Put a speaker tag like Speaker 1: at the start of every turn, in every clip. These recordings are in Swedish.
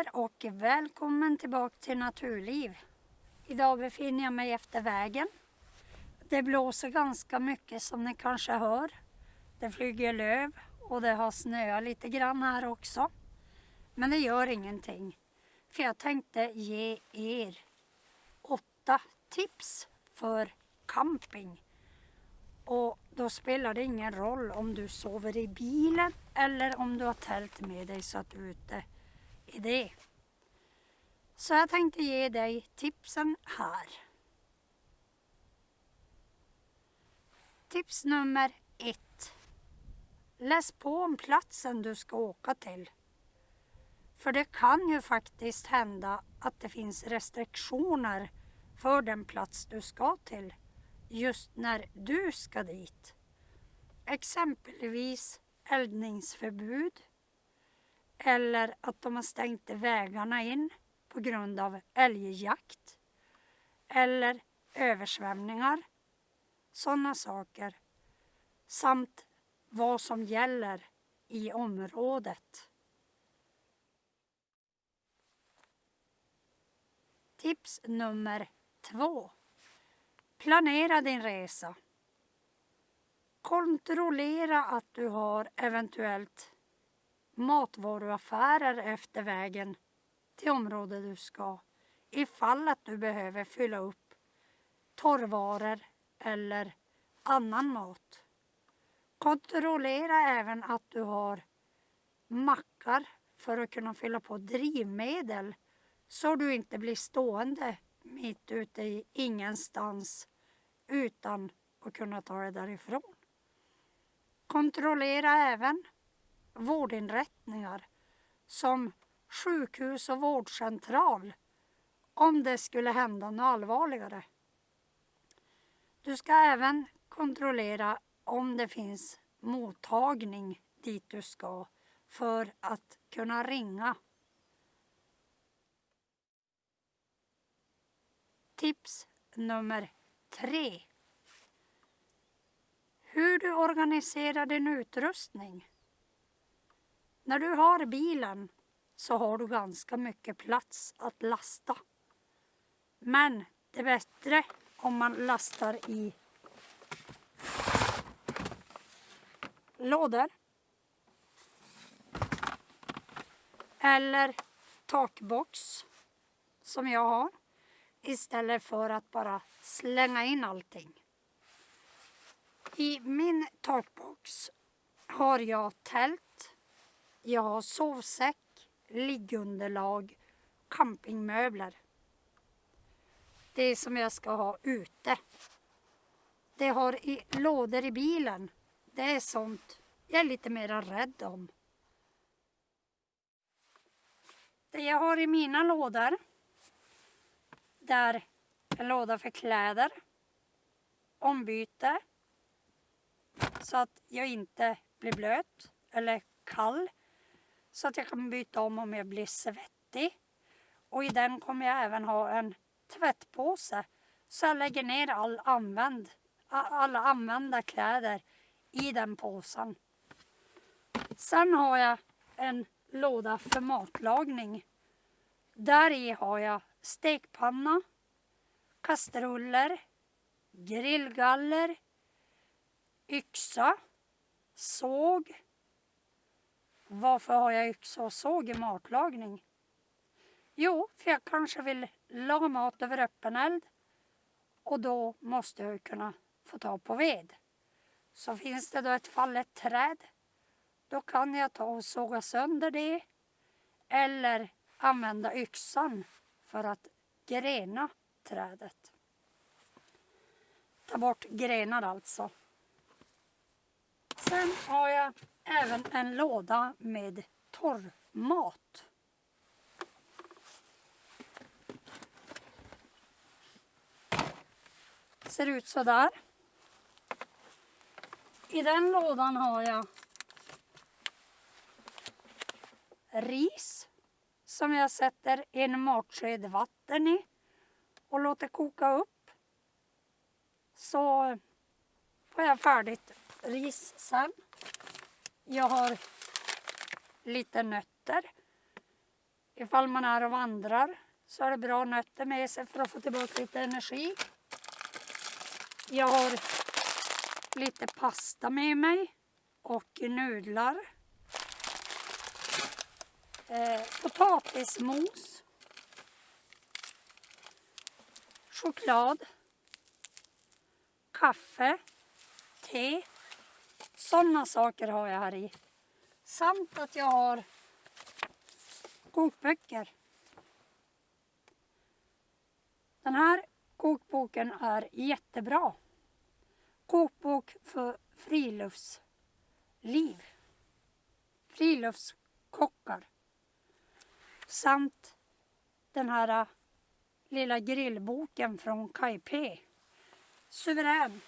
Speaker 1: här och välkommen tillbaka till Naturliv. Idag befinner jag mig efter vägen. Det blåser ganska mycket som ni kanske hör. Det flyger löv och det har snöat lite grann här också. Men det gör ingenting. För jag tänkte ge er åtta tips för camping. Och då spelar det ingen roll om du sover i bilen eller om du har tält med dig så att du är ute idé. Så jag tänkte ge dig tipsen här. Tips nummer ett. Läs på om platsen du ska åka till. För det kan ju faktiskt hända att det finns restriktioner för den plats du ska till just när du ska dit. Exempelvis eldningsförbud eller att de har stängt vägarna in på grund av älgjakt eller översvämningar. Sådana saker. Samt vad som gäller i området. Tips nummer två. Planera din resa. Kontrollera att du har eventuellt matvaruaffärer efter vägen till området du ska ifall att du behöver fylla upp torrvaror eller annan mat. Kontrollera även att du har mackar för att kunna fylla på drivmedel så du inte blir stående mitt ute i ingenstans utan att kunna ta dig därifrån. Kontrollera även vårdinrättningar som sjukhus och vårdcentral om det skulle hända något allvarligare. Du ska även kontrollera om det finns mottagning dit du ska för att kunna ringa. Tips nummer tre. Hur du organiserar din utrustning. När du har bilen så har du ganska mycket plats att lasta. Men det är bättre om man lastar i lådor eller takbox som jag har istället för att bara slänga in allting. I min takbox har jag tält, jag har sovsäck, liggunderlag, campingmöbler. Det som jag ska ha ute. Det jag har i lådor i bilen, det är sånt jag är lite mer rädd om. Det jag har i mina lådor, där en låda för kläder, ombyte, så att jag inte blir blöt eller kall. Så att jag kan byta om om jag blir svettig. Och i den kommer jag även ha en tvättpåse. Så jag lägger ner all använd, alla använda kläder i den påsen. Sen har jag en låda för matlagning. Där i har jag stekpanna, kastruller, grillgaller, yxa, såg. Varför har jag yxa och såg i matlagning? Jo, för jag kanske vill laga mat över öppen eld och då måste jag kunna få ta på ved. Så finns det då ett fallet träd, då kan jag ta och såga sönder det eller använda yxan för att grena trädet. Ta bort grenar alltså. Sen har jag även en låda med torrmat. Ser ut så där. I den lådan har jag ris som jag sätter en matsked vatten i och låter koka upp. Så får jag färdigt ris sen. Jag har lite nötter. ifall man är och vandrar så är det bra nötter med sig för att få tillbaka lite energi. Jag har lite pasta med mig och nudlar. Eh, potatismos. Choklad. Kaffe. Te. Sådana saker har jag här i. Samt att jag har kokböcker. Den här kokboken är jättebra. Kokbok för friluftsliv. Friluftskockar. Samt den här äh, lilla grillboken från Kaj-P. Suverän.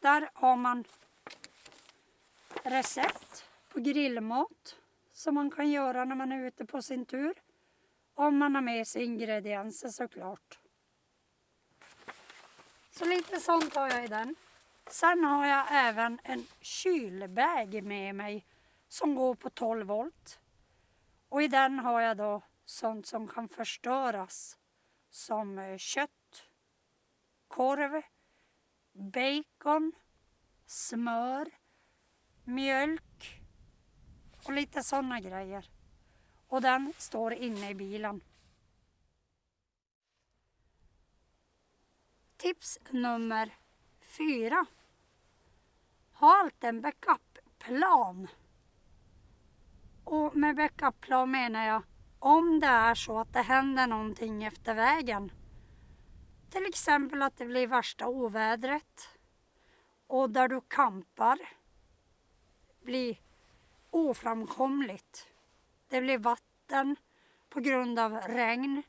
Speaker 1: Där har man recept på grillmat som man kan göra när man är ute på sin tur. Om man har med sig ingredienser såklart. Så lite sånt har jag i den. Sen har jag även en kylbag med mig som går på 12 volt. Och i den har jag då sånt som kan förstöras som eh, kött, korv, bacon, smör, mjölk och lite sådana grejer. Och den står inne i bilen. Tips nummer fyra. Ha alltid en backup-plan. Och med backup-plan menar jag om det är så att det händer någonting efter vägen. Till exempel att det blir värsta ovädret och där du kampar bli oframkomligt. Det blir vatten på grund av regn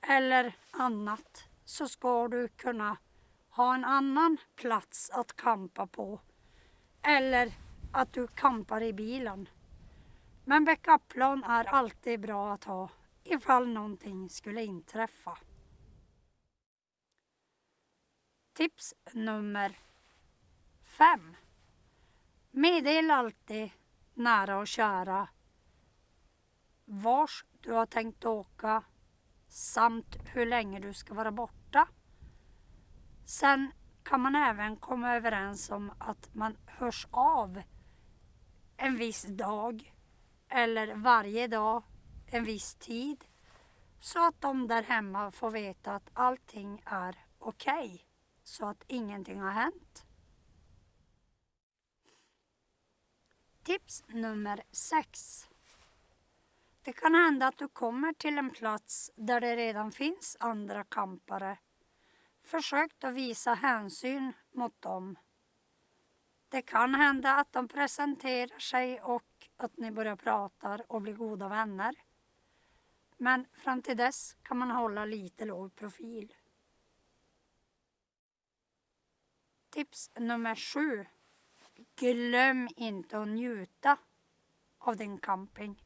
Speaker 1: eller annat så ska du kunna ha en annan plats att kampa på. Eller att du kampar i bilen. Men backupplan är alltid bra att ha ifall någonting skulle inträffa. Tips nummer fem. Meddela alltid nära och kära vars du har tänkt åka samt hur länge du ska vara borta. Sen kan man även komma överens om att man hörs av en viss dag eller varje dag en viss tid så att de där hemma får veta att allting är okej. Okay, så att ingenting har hänt. Tips nummer sex. Det kan hända att du kommer till en plats där det redan finns andra kampare. Försök att visa hänsyn mot dem. Det kan hända att de presenterar sig och att ni börjar prata och blir goda vänner. Men fram till dess kan man hålla lite låg profil. Tips nummer sju. Glöm inte att njuta av din camping.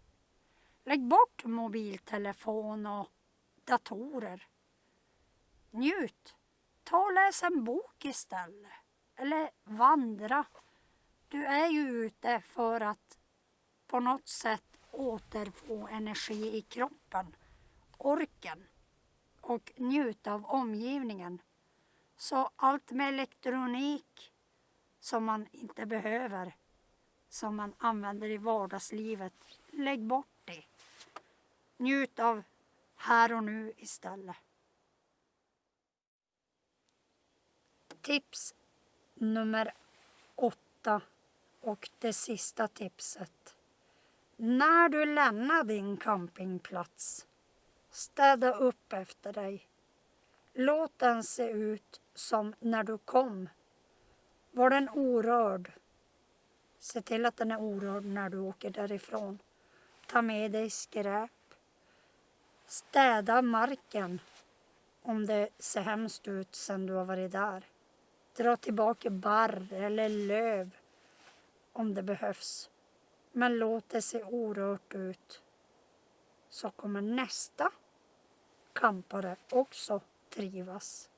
Speaker 1: Lägg bort mobiltelefon och datorer. Njut. Ta och läs en bok istället. Eller vandra. Du är ju ute för att på något sätt återfå energi i kroppen. Orken. Och njuta av omgivningen. Så allt med elektronik som man inte behöver, som man använder i vardagslivet, lägg bort det. Njut av här och nu istället. Tips nummer åtta och det sista tipset. När du lämnar din campingplats, städa upp efter dig. Låt den se ut som när du kom. Var den orörd? Se till att den är orörd när du åker därifrån. Ta med dig skräp. Städa marken om det ser hemskt ut sen du har varit där. Dra tillbaka barr eller löv om det behövs. Men låt det se orört ut. Så kommer nästa kampare också trivas.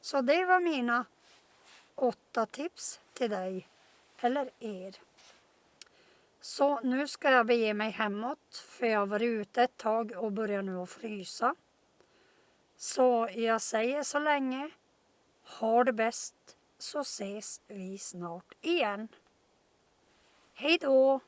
Speaker 1: Så det var mina åtta tips till dig eller er. Så nu ska jag bege mig hemåt för jag har varit ute ett tag och börjar nu att frysa. Så jag säger så länge. Ha det bäst så ses vi snart igen. Hej då!